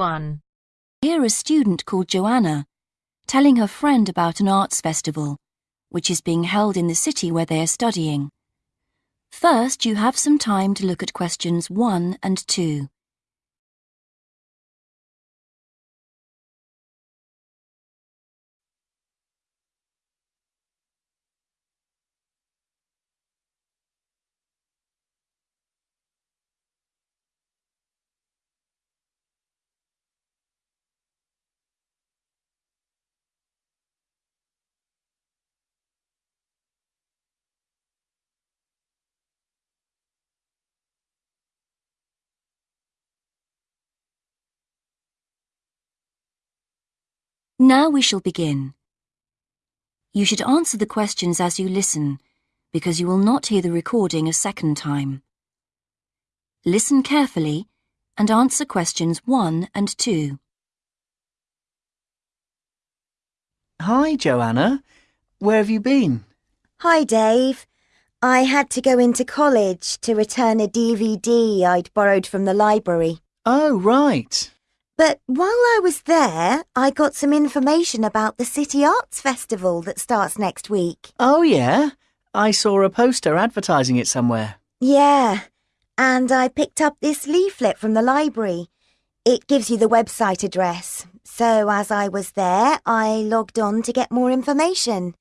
Part 1 Hear a student called Joanna telling her friend about an arts festival, which is being held in the city where they are studying. First, you have some time to look at questions 1 and 2. Now we shall begin. You should answer the questions as you listen, because you will not hear the recording a second time. Listen carefully and answer questions 1 and 2. Hi, Joanna. Where have you been? Hi, Dave. I had to go into college to return a DVD I'd borrowed from the library. Oh, right. But while I was there, I got some information about the City Arts Festival that starts next week. Oh, yeah? I saw a poster advertising it somewhere. Yeah, and I picked up this leaflet from the library. It gives you the website address. So as I was there, I logged on to get more information.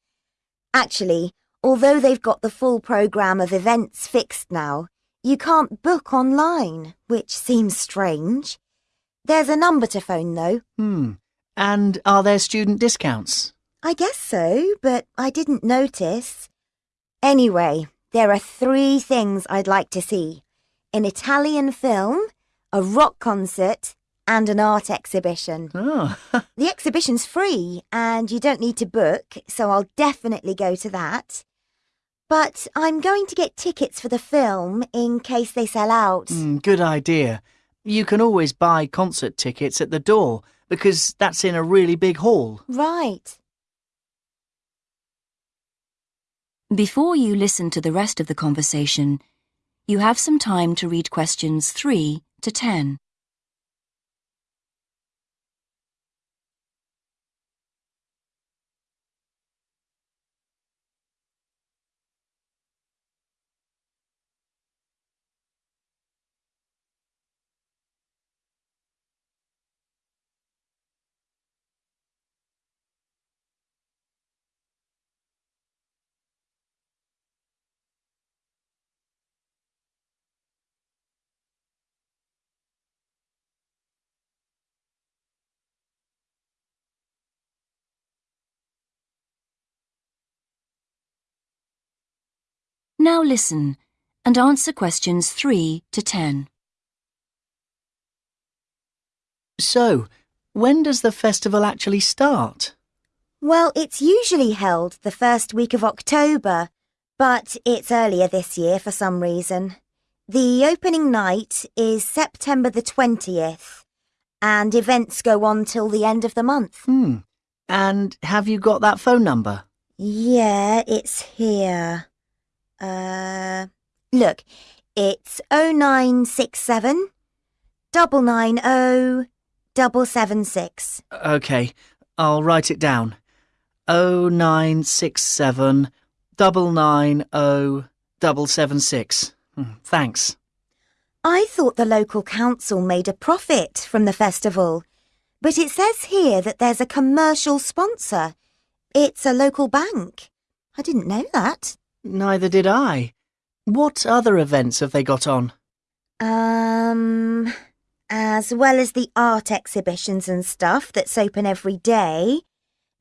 Actually, although they've got the full programme of events fixed now, you can't book online, which seems strange. There's a number to phone, though. Hmm. And are there student discounts? I guess so, but I didn't notice. Anyway, there are three things I'd like to see. An Italian film, a rock concert, and an art exhibition. Oh, The exhibition's free, and you don't need to book, so I'll definitely go to that. But I'm going to get tickets for the film in case they sell out. hmm, good idea. You can always buy concert tickets at the door because that's in a really big hall. Right. Before you listen to the rest of the conversation, you have some time to read questions 3 to 10. Now listen and answer questions 3 to 10. So, when does the festival actually start? Well, it's usually held the first week of October, but it's earlier this year for some reason. The opening night is September the 20th, and events go on till the end of the month. Hmm. And have you got that phone number? Yeah, it's here. Uh, look, it's 0967 990 776. OK, I'll write it down. Oh nine six seven double nine oh double seven six. Hmm, Thanks. I thought the local council made a profit from the festival, but it says here that there's a commercial sponsor. It's a local bank. I didn't know that. Neither did I. What other events have they got on? Um, as well as the art exhibitions and stuff that's open every day,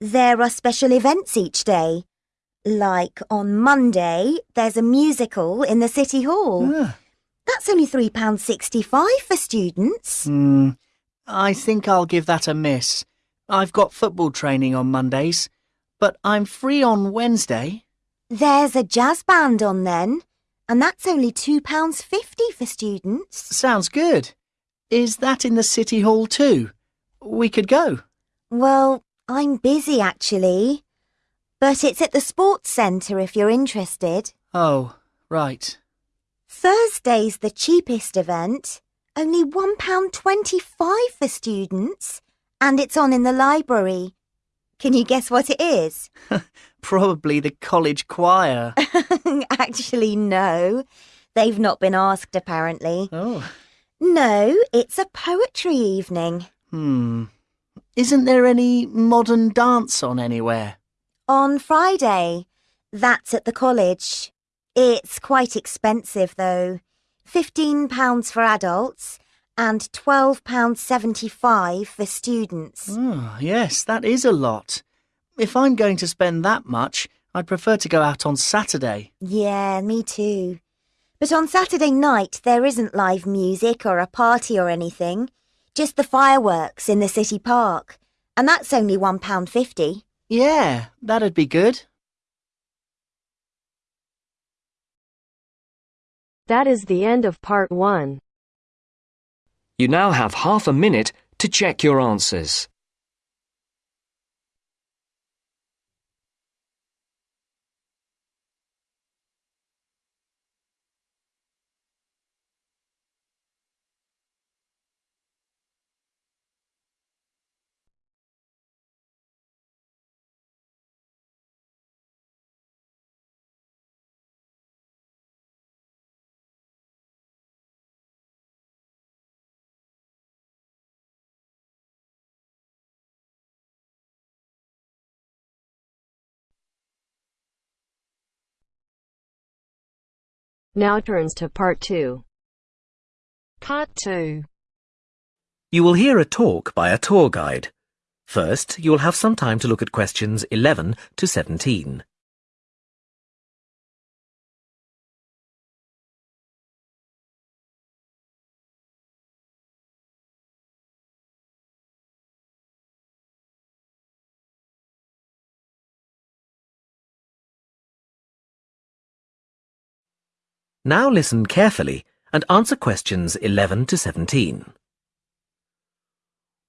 there are special events each day. Like on Monday, there's a musical in the City Hall. Ah, That's only £3.65 for students. hmm. I think I'll give that a miss. I've got football training on Mondays, but I'm free on Wednesday. There's a jazz band on then, and that's only £2.50 for students. Sounds good. Is that in the City Hall too? We could go. Well, I'm busy actually, but it's at the sports centre if you're interested. Oh, right. Thursday's the cheapest event, Only £1.25 for students. And it's on in the library. Can you guess what it is? Probably the college choir. Actually, no. They've not been asked, apparently. Oh. No, it's a poetry evening. Hmm. Isn't there any modern dance on anywhere? On Friday. That's at the college. It's quite expensive, though. £15 for adults and £12.75 for students. Oh, yes, that is a lot. If I'm going to spend that much, I'd prefer to go out on Saturday. Yeah, me too. But on Saturday night, there isn't live music or a party or anything. Just the fireworks in the city park. And that's only £1.50. Yeah, that'd be good. That is the end of part one. You now have half a minute to check your answers. Now turns to part two. Part two. You will hear a talk by a tour guide. First, you will have some time to look at questions 11 to 17. Now listen carefully and answer questions 11 to 17.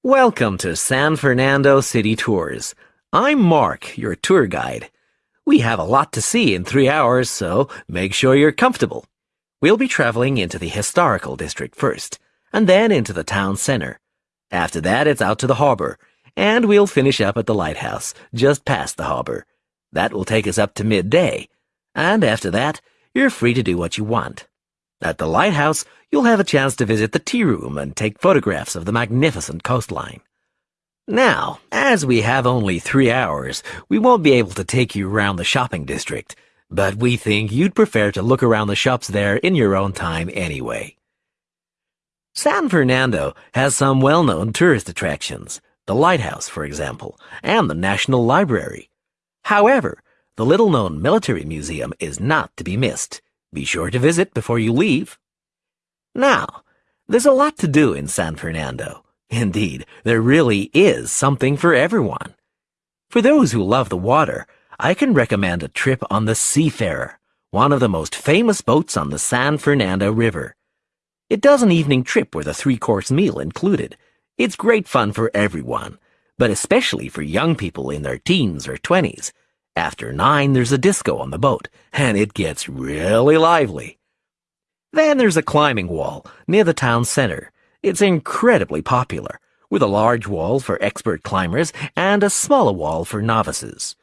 Welcome to San Fernando City Tours. I'm Mark, your tour guide. We have a lot to see in three hours, so make sure you're comfortable. We'll be traveling into the historical district first, and then into the town center. After that, it's out to the harbor, and we'll finish up at the lighthouse, just past the harbor. That will take us up to midday, and after that, you're free to do what you want. At the lighthouse, you'll have a chance to visit the tea room and take photographs of the magnificent coastline. Now, as we have only three hours, we won't be able to take you around the shopping district, but we think you'd prefer to look around the shops there in your own time anyway. San Fernando has some well-known tourist attractions, the lighthouse, for example, and the National Library. However, the little-known military museum is not to be missed. Be sure to visit before you leave. Now, there's a lot to do in San Fernando. Indeed, there really is something for everyone. For those who love the water, I can recommend a trip on the Seafarer, one of the most famous boats on the San Fernando River. It does an evening trip with a three-course meal included. It's great fun for everyone, but especially for young people in their teens or twenties. After nine, there's a disco on the boat, and it gets really lively. Then there's a climbing wall near the town center. It's incredibly popular, with a large wall for expert climbers and a smaller wall for novices.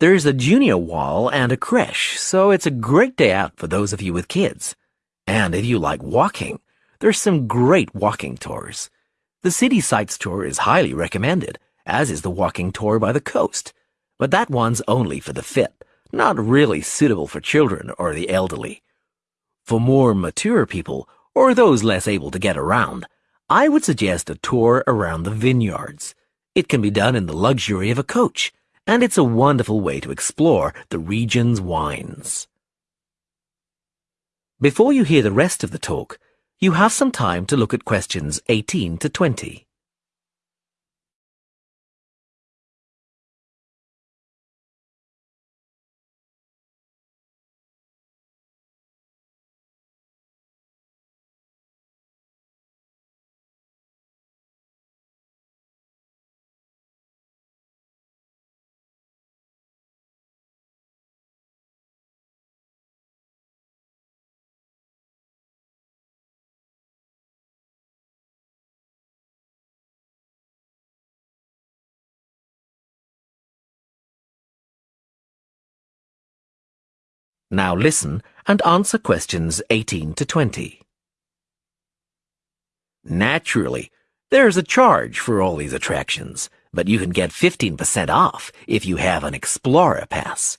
There's a junior wall and a creche, so it's a great day out for those of you with kids. And if you like walking, there's some great walking tours. The City Sights tour is highly recommended, as is the walking tour by the coast. But that one's only for the fit, not really suitable for children or the elderly. For more mature people, or those less able to get around, I would suggest a tour around the vineyards. It can be done in the luxury of a coach, and it's a wonderful way to explore the region's wines. Before you hear the rest of the talk, you have some time to look at questions 18 to 20. Now listen and answer questions 18 to 20. Naturally, there's a charge for all these attractions, but you can get 15% off if you have an Explorer Pass.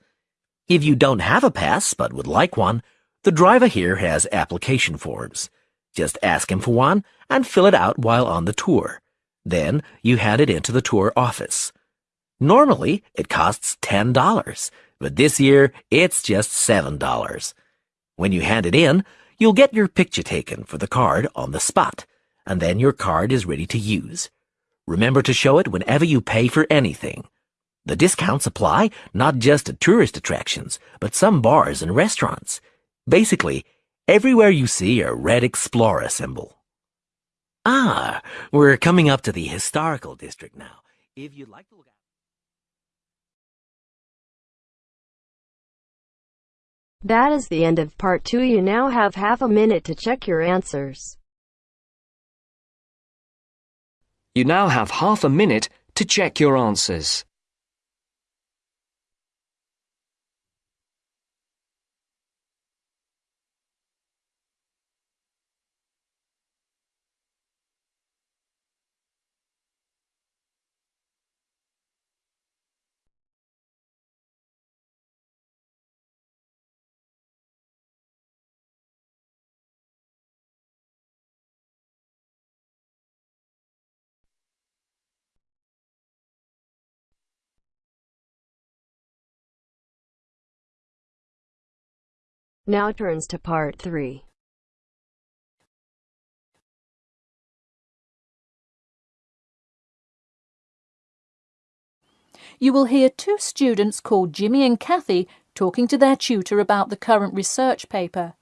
If you don't have a pass but would like one, the driver here has application forms. Just ask him for one and fill it out while on the tour. Then you hand it into the tour office. Normally, it costs $10, but this year it's just $7. When you hand it in, you'll get your picture taken for the card on the spot, and then your card is ready to use. Remember to show it whenever you pay for anything. The discounts apply not just to tourist attractions, but some bars and restaurants. Basically, everywhere you see a red Explorer symbol. Ah, we're coming up to the historical district now. If you'd like to look at That is the end of part two. You now have half a minute to check your answers. You now have half a minute to check your answers. Now turns to part three. You will hear two students called Jimmy and Kathy talking to their tutor about the current research paper.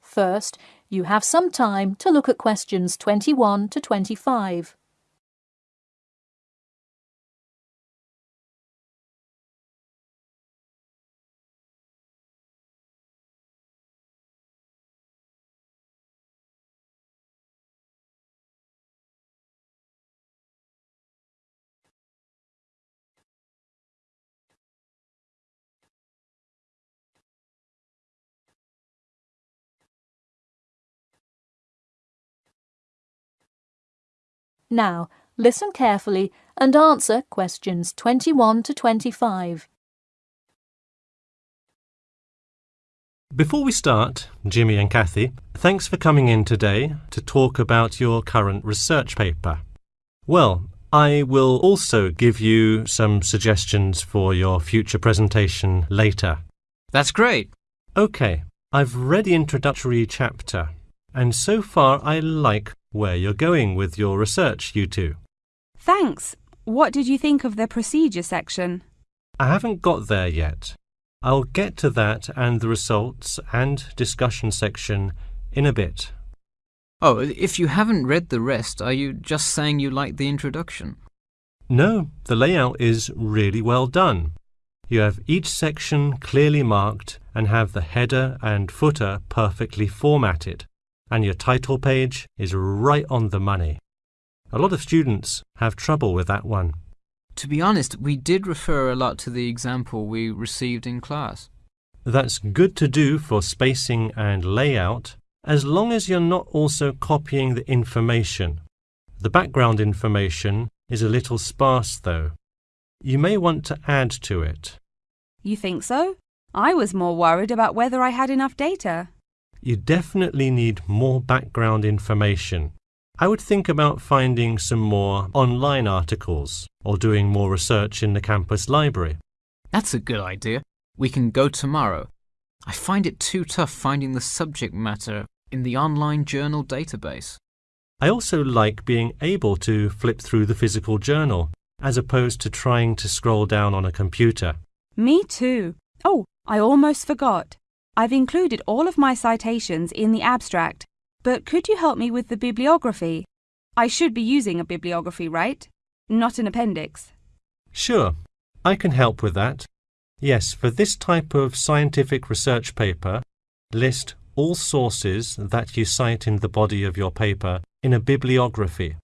First, you have some time to look at questions 21 to 25. Now, listen carefully and answer questions 21 to 25. Before we start, Jimmy and Kathy, thanks for coming in today to talk about your current research paper. Well, I will also give you some suggestions for your future presentation later. That's great. OK, I've read the introductory chapter, and so far I like where you're going with your research, you two. Thanks. What did you think of the procedure section? I haven't got there yet. I'll get to that and the results and discussion section in a bit. Oh, if you haven't read the rest, are you just saying you like the introduction? No, the layout is really well done. You have each section clearly marked and have the header and footer perfectly formatted and your title page is right on the money. A lot of students have trouble with that one. To be honest, we did refer a lot to the example we received in class. That's good to do for spacing and layout, as long as you're not also copying the information. The background information is a little sparse though. You may want to add to it. You think so? I was more worried about whether I had enough data. You definitely need more background information. I would think about finding some more online articles or doing more research in the campus library. That's a good idea. We can go tomorrow. I find it too tough finding the subject matter in the online journal database. I also like being able to flip through the physical journal as opposed to trying to scroll down on a computer. Me too. Oh, I almost forgot. I've included all of my citations in the abstract, but could you help me with the bibliography? I should be using a bibliography, right? Not an appendix. Sure, I can help with that. Yes, for this type of scientific research paper, list all sources that you cite in the body of your paper in a bibliography.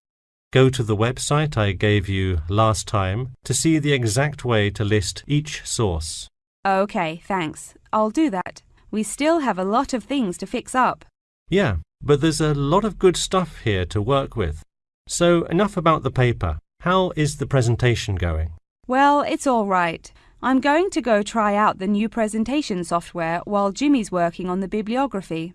Go to the website I gave you last time to see the exact way to list each source. OK, thanks. I'll do that. We still have a lot of things to fix up. Yeah, but there's a lot of good stuff here to work with. So, enough about the paper. How is the presentation going? Well, it's all right. I'm going to go try out the new presentation software while Jimmy's working on the bibliography.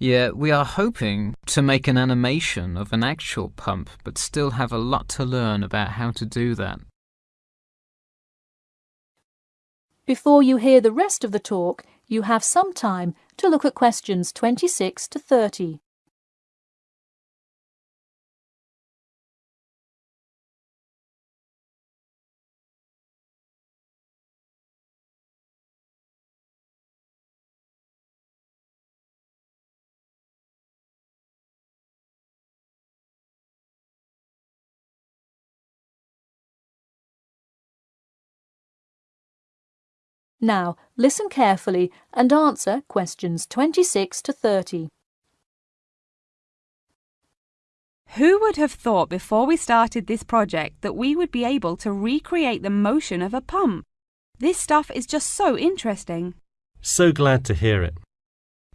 Yeah, we are hoping to make an animation of an actual pump, but still have a lot to learn about how to do that. Before you hear the rest of the talk, you have some time to look at questions 26 to 30. Now, listen carefully and answer questions 26 to 30. Who would have thought before we started this project that we would be able to recreate the motion of a pump? This stuff is just so interesting. So glad to hear it.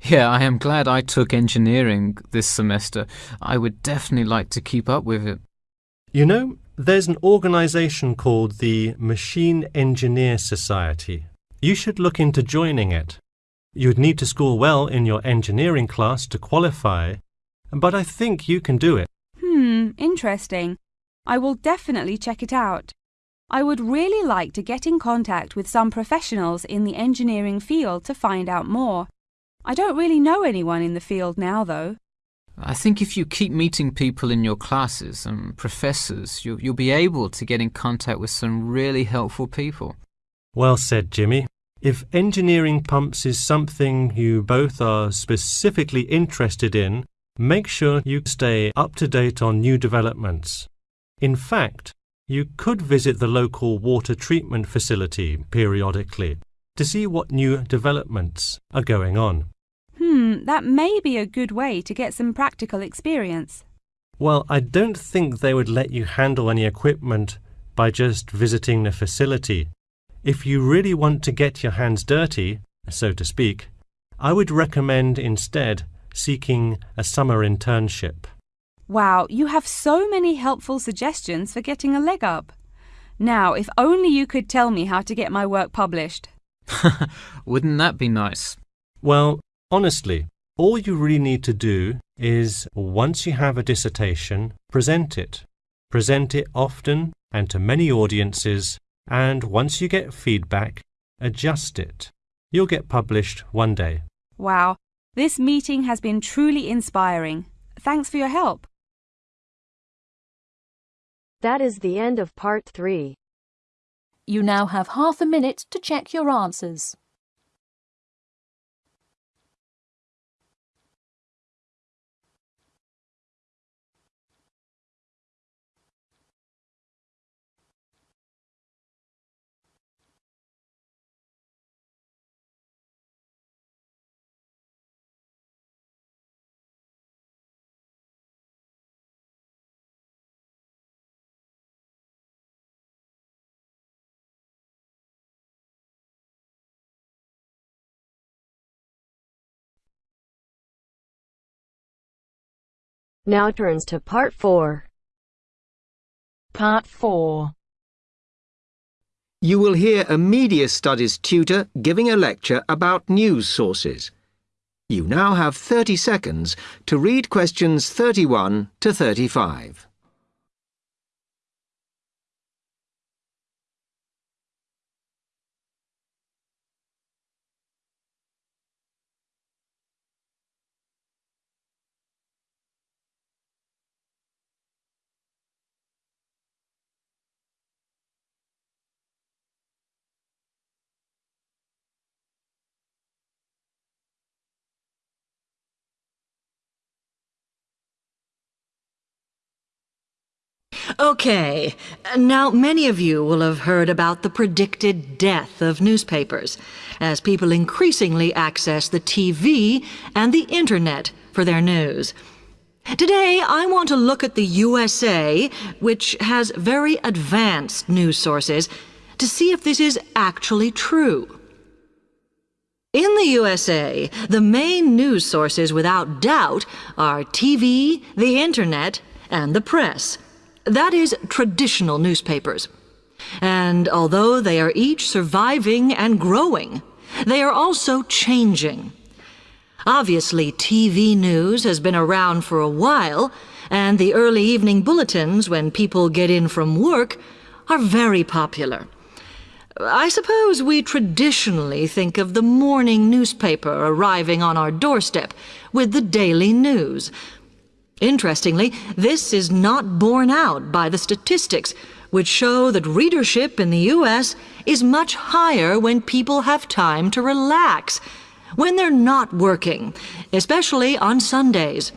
Yeah, I am glad I took engineering this semester. I would definitely like to keep up with it. You know, there's an organization called the Machine Engineer Society. You should look into joining it. You'd need to score well in your engineering class to qualify, but I think you can do it. Hmm, interesting. I will definitely check it out. I would really like to get in contact with some professionals in the engineering field to find out more. I don't really know anyone in the field now, though. I think if you keep meeting people in your classes and professors, you, you'll be able to get in contact with some really helpful people. Well said, Jimmy. If engineering pumps is something you both are specifically interested in, make sure you stay up to date on new developments. In fact, you could visit the local water treatment facility periodically to see what new developments are going on. Hmm, that may be a good way to get some practical experience. Well, I don't think they would let you handle any equipment by just visiting the facility. If you really want to get your hands dirty, so to speak, I would recommend instead seeking a summer internship. Wow, you have so many helpful suggestions for getting a leg up. Now, if only you could tell me how to get my work published. Wouldn't that be nice? Well, honestly, all you really need to do is, once you have a dissertation, present it. Present it often and to many audiences and once you get feedback, adjust it. You'll get published one day. Wow, this meeting has been truly inspiring. Thanks for your help. That is the end of part three. You now have half a minute to check your answers. Now turns to part 4. Part 4. You will hear a media studies tutor giving a lecture about news sources. You now have 30 seconds to read questions 31 to 35. Okay, now many of you will have heard about the predicted death of newspapers as people increasingly access the TV and the internet for their news. Today, I want to look at the USA, which has very advanced news sources, to see if this is actually true. In the USA, the main news sources without doubt are TV, the Internet, and the press. That is, traditional newspapers. And although they are each surviving and growing, they are also changing. Obviously, TV news has been around for a while, and the early evening bulletins when people get in from work are very popular. I suppose we traditionally think of the morning newspaper arriving on our doorstep with the daily news. Interestingly, this is not borne out by the statistics, which show that readership in the U.S. is much higher when people have time to relax, when they're not working, especially on Sundays.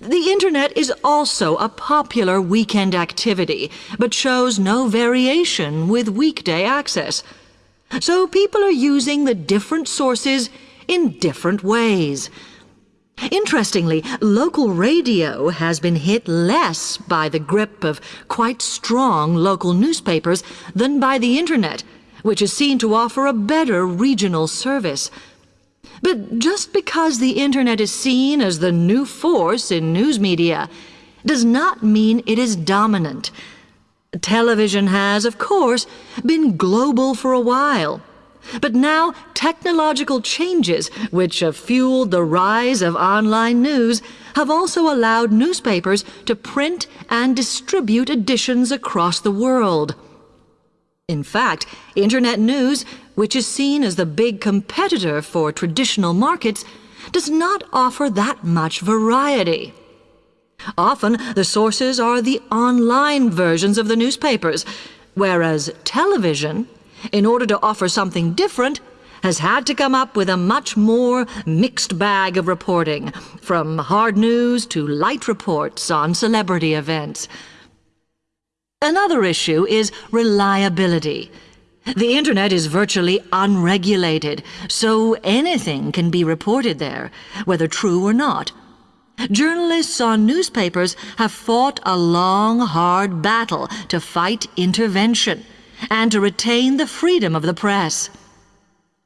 The Internet is also a popular weekend activity, but shows no variation with weekday access. So people are using the different sources in different ways. Interestingly, local radio has been hit less by the grip of quite strong local newspapers than by the Internet, which is seen to offer a better regional service. But just because the Internet is seen as the new force in news media does not mean it is dominant. Television has, of course, been global for a while. But now technological changes, which have fueled the rise of online news, have also allowed newspapers to print and distribute editions across the world. In fact, Internet news, which is seen as the big competitor for traditional markets, does not offer that much variety. Often, the sources are the online versions of the newspapers, whereas television, in order to offer something different, has had to come up with a much more mixed bag of reporting, from hard news to light reports on celebrity events. Another issue is reliability. The Internet is virtually unregulated, so anything can be reported there, whether true or not. Journalists on newspapers have fought a long, hard battle to fight intervention and to retain the freedom of the press.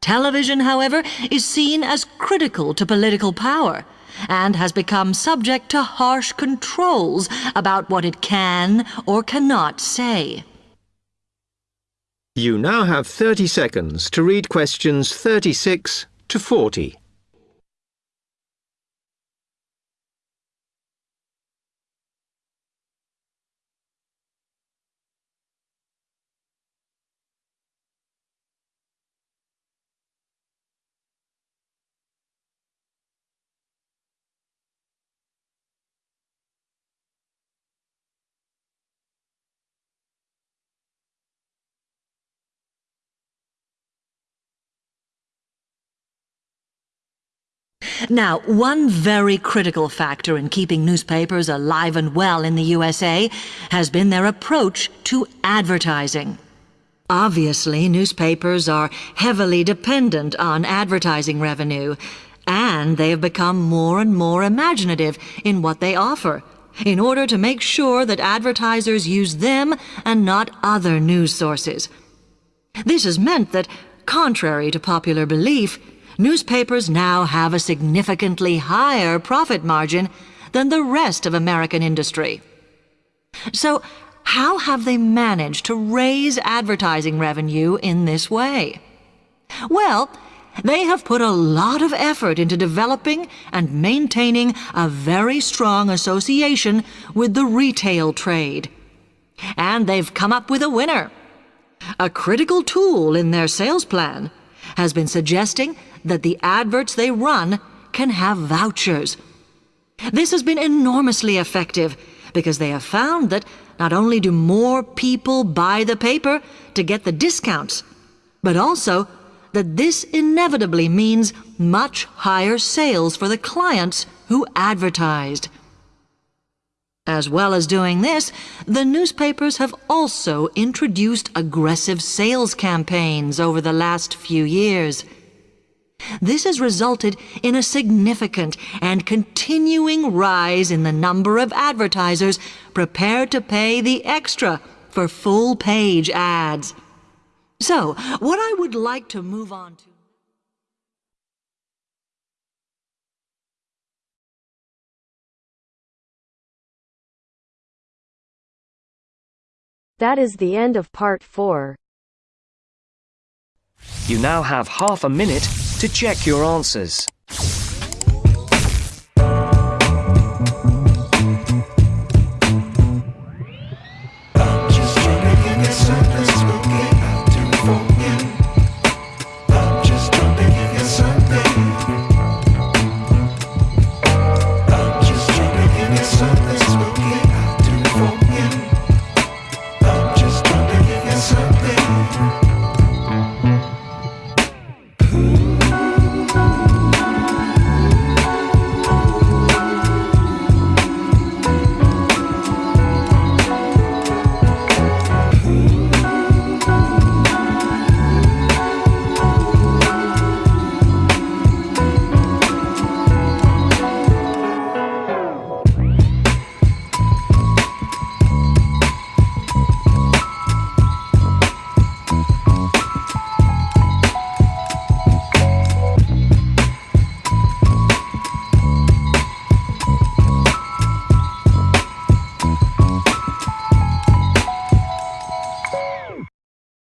Television, however, is seen as critical to political power and has become subject to harsh controls about what it can or cannot say. You now have 30 seconds to read questions 36 to 40. Now, one very critical factor in keeping newspapers alive and well in the USA has been their approach to advertising. Obviously, newspapers are heavily dependent on advertising revenue, and they have become more and more imaginative in what they offer in order to make sure that advertisers use them and not other news sources. This has meant that, contrary to popular belief, newspapers now have a significantly higher profit margin than the rest of American industry. So, how have they managed to raise advertising revenue in this way? Well, they have put a lot of effort into developing and maintaining a very strong association with the retail trade. And they've come up with a winner. A critical tool in their sales plan has been suggesting that the adverts they run can have vouchers. This has been enormously effective because they have found that not only do more people buy the paper to get the discounts, but also that this inevitably means much higher sales for the clients who advertised. As well as doing this, the newspapers have also introduced aggressive sales campaigns over the last few years. This has resulted in a significant and continuing rise in the number of advertisers prepared to pay the extra for full-page ads. So, what I would like to move on to... That is the end of part 4. You now have half a minute to check your answers.